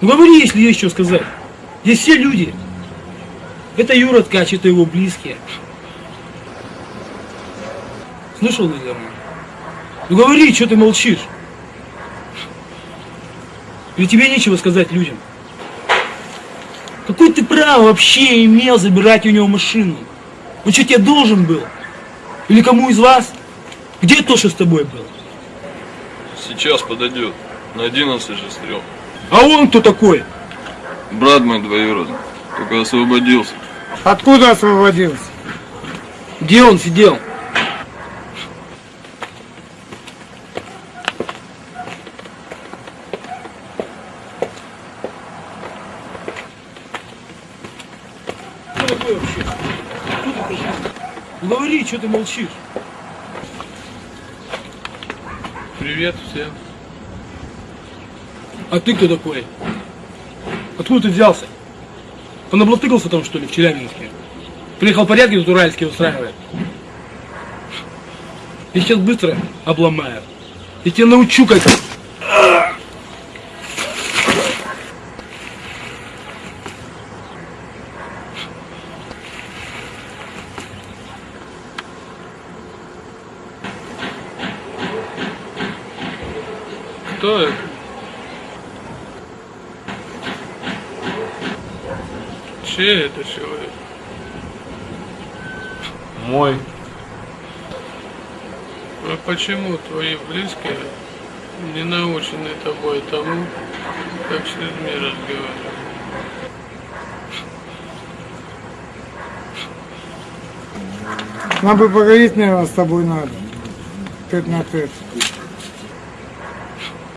Ну говори, если есть что сказать. Здесь все люди. Это Юра Ткач, это его близкие. Слышал, наверное? Ну говори, что ты молчишь? Или тебе нечего сказать людям? Какое ты право вообще имел забирать у него машину? Он что, тебе должен был? Или кому из вас? Где то, что с тобой был? Сейчас подойдет. На 11 же стрел. А он кто такой? Брат мой двоюродный. Только освободился. Откуда освободился? Где он сидел? Говори, что ты молчишь? Привет всем. А ты кто такой? Откуда ты взялся? Понаблатыкался там, что ли, в Челябинске? Приехал порядки тут уральские устраивать? Я сейчас быстро обломаю. Я тебя научу как... Кто это? Чей это человек? Мой. А почему твои близкие не научены тобой тому, как с людьми разговаривать? Нам бы поговорить, наверное, с тобой надо. Тет на тет.